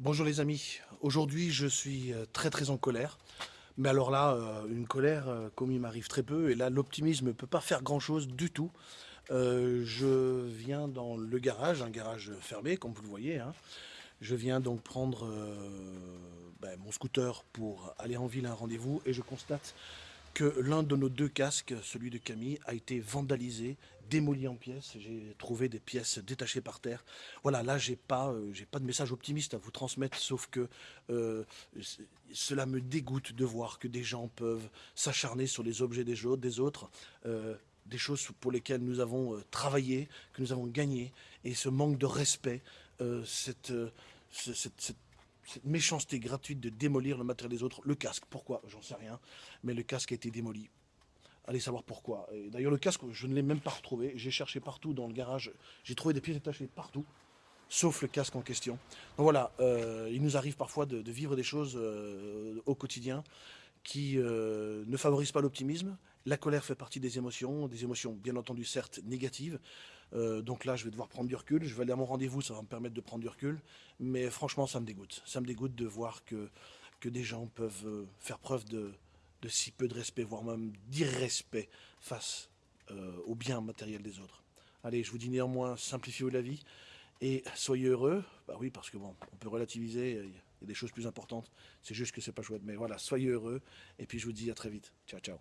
Bonjour les amis, aujourd'hui je suis euh, très très en colère. Mais alors là, euh, une colère euh, comme il m'arrive très peu, et là l'optimisme ne peut pas faire grand chose du tout. je viens dans le garage, un garage fermé comme vous le voyez. Hein. Je viens donc prendre ben, mon scooter pour aller en ville à un rendez-vous et je constate que l'un de nos deux casques, celui de Camille, a été vandalisé, démoli en pièces. J'ai trouvé des pièces détachées par terre. Voilà, là, j'ai pas, euh, pas de message optimiste à vous transmettre, sauf que euh, cela me dégoûte de voir que des gens peuvent s'acharner sur les objets des autres, des euh, choses pour lesquelles nous avons travaillé, que nous avons gagné, et ce manque de respect, cette méchanceté gratuite de démolir le matériel des autres. Le casque, pourquoi? J'en sais rien. Mais le casque a été démoli. Allez savoir pourquoi. D'ailleurs, le casque, je ne l'ai même pas retrouvé. J'ai cherché partout dans le garage. J'ai trouvé des pièces détachées partout, sauf le casque en question. Donc voilà, euh, il nous arrive parfois de, vivre des choses euh, au quotidien qui euh, ne favorisent pas l'optimisme. La colère fait partie des émotions, des émotions bien entendu certes négatives. Euh, donc là, je vais devoir prendre du recul. Je vais aller à mon rendez-vous, ça va me permettre de prendre du recul. Mais franchement, ça me dégoûte. Ça me dégoûte de voir que, que des gens peuvent euh, faire preuve de, de si peu de respect, voire même d'irrespect face au bien matériel des autres. Allez, je vous dis néanmoins, simplifiez la vie et soyez heureux. Bah oui, parce que bon, on peut relativiser il y a des choses plus importantes. C'est juste que c'est pas chouette. Mais voilà, soyez heureux. Et puis je vous dis à très vite. Ciao, ciao.